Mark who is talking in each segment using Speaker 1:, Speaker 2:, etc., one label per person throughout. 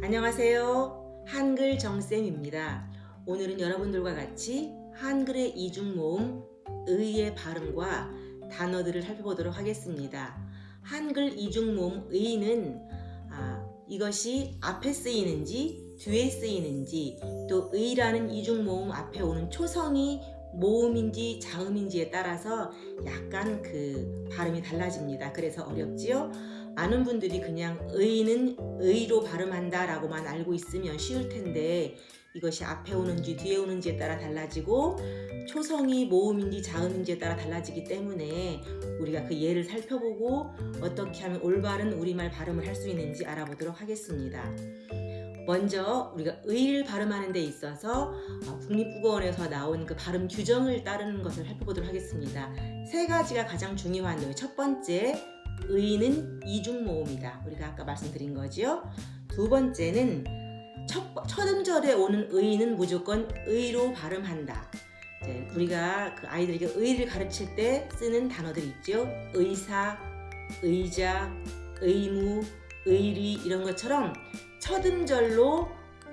Speaker 1: 안녕하세요. 한글 정쌤입니다. 오늘은 여러분들과 같이 한글의 이중 모음 의의 발음과 단어들을 살펴보도록 하겠습니다. 한글 이중 모음 의는 아, 이것이 앞에 쓰이는지 뒤에 쓰이는지 또 의라는 이중 모음 앞에 오는 초성이 모음인지 자음인지에 따라서 약간 그 발음이 달라집니다. 그래서 어렵지요? 많은 분들이 그냥 의는 의로 발음한다 라고만 알고 있으면 쉬울 텐데 이것이 앞에 오는지 뒤에 오는지에 따라 달라지고 초성이 모음인지 자음인지에 따라 달라지기 때문에 우리가 그 예를 살펴보고 어떻게 하면 올바른 우리말 발음을 할 수 있는지 알아보도록 하겠습니다. 먼저 우리가 의를 발음하는 데 있어서 어, 국립국어원에서 나온 그 발음 규정을 따르는 것을 살펴보도록 하겠습니다. 세 가지가 가장 중요한데요. 첫 번째, 의는 이중모음이다. 우리가 아까 말씀드린 거지요. 두 번째는 첫, 첫 음절에 오는 의는 무조건 의로 발음한다. 우리가 그 아이들에게 의를 가르칠 때 쓰는 단어들 있죠. 의사, 의자, 의무, 의리 이런 것처럼 첫 음절로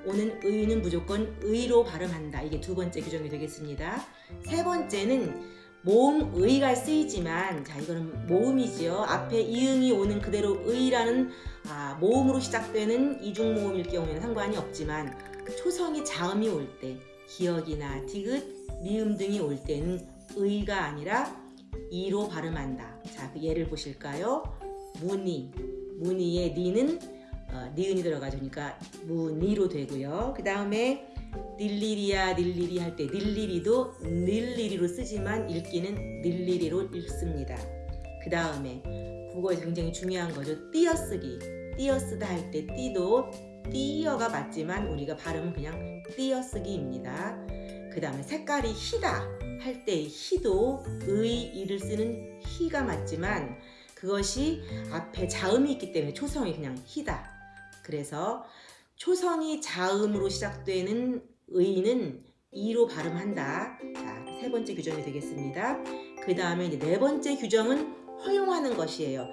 Speaker 1: 오는 의는 무조건 의로 발음한다. 이게 두 번째 규정이 되겠습니다. 세 번째는 모음 의가 쓰이지만 자 이거는 모음이지요. 앞에 이응이 오는 그대로 의라는 아, 모음으로 시작되는 이중 모음일 경우에는 상관이 없지만 초성이 자음이 올 때 기억이나 디귿, 미음 등이 올 때는 의가 아니라 이로 발음한다. 자, 그 예를 보실까요? 무늬, 무늬의 니는 어, 니은이 들어가니까 무늬로 되고요. 그 다음에 닐리리야 닐리리 할 때 닐리리도 닐리리로 쓰지만 읽기는 닐리리로 읽습니다. 그 다음에 국어에서 굉장히 중요한 거죠. 띄어쓰기. 띄어쓰다 할때 띄도 띄어가 맞지만 우리가 발음은 그냥 띄어쓰기입니다. 그 다음에 색깔이 희다 할 때 희도 의, 이를 쓰는 희가 맞지만 그것이 앞에 자음이 있기 때문에 초성이 그냥 희다. 그래서 초성이 자음으로 시작되는 의는 이로 발음한다. 자, 세 번째 규정이 되겠습니다. 그 다음에 네 번째 규정은 허용하는 것이에요.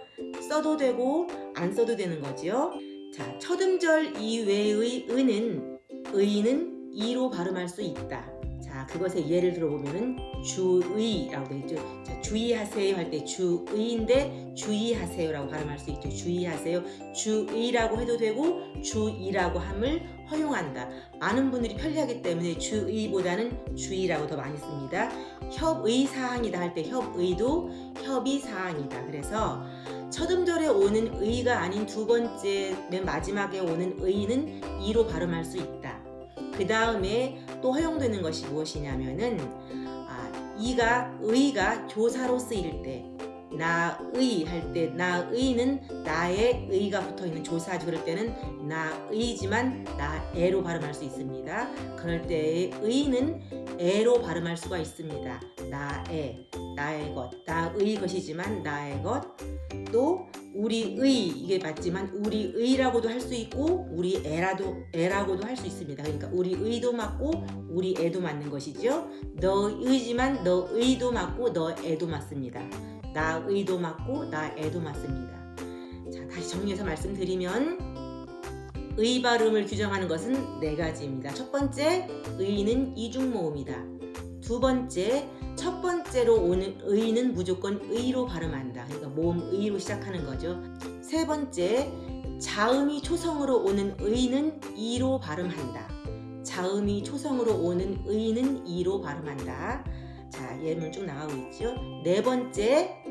Speaker 1: 써도 되고 안 써도 되는 거지요. 자, 첫 음절 이외의 의는 의는 이로 발음할 수 있다. 자, 그것의 예를 들어보면은 주의라고 되어 있죠. 자, 주의하세요 할 때 주의인데 주의하세요라고 발음할 수 있죠. 주의하세요. 주의라고 해도 되고 주의라고 함을 허용한다. 많은 분들이 편리하기 때문에 주의보다는 주의라고 더 많이 씁니다. 협의 사항이다 할 때 협의도 협의 사항이다. 그래서 첫 음절에 오는 의가 아닌 두 번째 맨 마지막에 오는 의는 이로 발음할 수 있다. 그 다음에 또 허용되는 것이 무엇이냐면은 아, 이가 의가 조사로 쓰일 때 나의 할 때 나의는 나의 의가 붙어 있는 조사죠. 그럴 때는 나의지만 나애로 발음할 수 있습니다. 그럴 때의 의는 애로 발음할 수가 있습니다. 나애, 나의 것, 나의 것이지만 나의 것. 또 우리의 이게 맞지만 우리의라고도 할 수 있고 우리 애라도 애라고도 할 수 있습니다. 그러니까 우리의도 맞고 우리 애도 맞는 것이죠. 너의지만 너의도 맞고 너애도 맞습니다. 나 의도 맞고 나 애도 맞습니다. 자 다시 정리해서 말씀드리면 의 발음을 규정하는 것은 네 가지입니다. 첫 번째 의는 이중 모음이다. 두 번째 첫 번째로 오는 의는 무조건 의로 발음한다. 그러니까 모음 의로 시작하는 거죠. 세 번째, 자음이 초성으로 오는 의는 이로 발음한다. 자음이 초성으로 오는 의는 이로 발음한다. 자, 예문 쭉 나가고 있죠. 네 번째,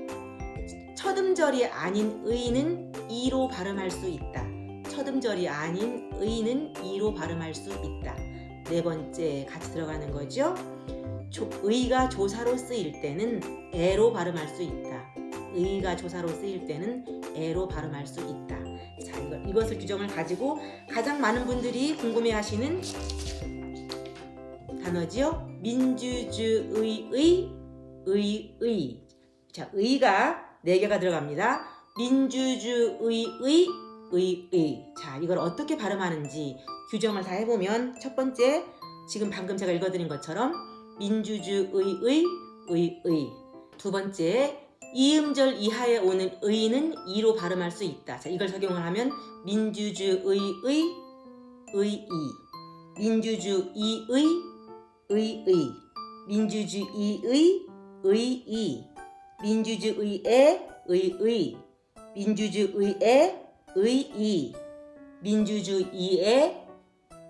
Speaker 1: 첫 음절이 아닌 의는 이로 발음할 수 있다. 첫 음절이 아닌 의는 이로 발음할 수 있다. 네 번째 같이 들어가는 거죠. 조, 의가 조사로 쓰일 때는 애로 발음할 수 있다. 의가 조사로 쓰일 때는 애로 발음할 수 있다. 자, 이거, 이것을 규정을 가지고 가장 많은 분들이 궁금해하시는 단어지요. 민주주의의 의의. 자, 의가 네 개가 들어갑니다. 민주주의의 의의. 자, 이걸 어떻게 발음하는지 규정을 다 해보면 첫 번째 지금 방금 제가 읽어드린 것처럼 민주주의의 의의 두 번째 이음절 이하에 오는 의는 이로 발음할 수 있다. 자, 이걸 적용을 하면 민주주의의 의의 민주주의의 의의 민주주의의 의의 민주주의의 의의 민주주의의 의의 민주주의의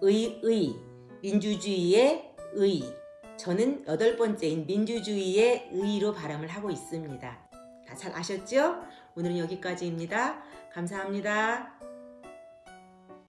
Speaker 1: 의의 민주주의의 의 저는 여덟 번째인 민주주의의 의로 발음을 하고 있습니다. 다잘 아셨죠? 오늘은 여기까지입니다. 감사합니다.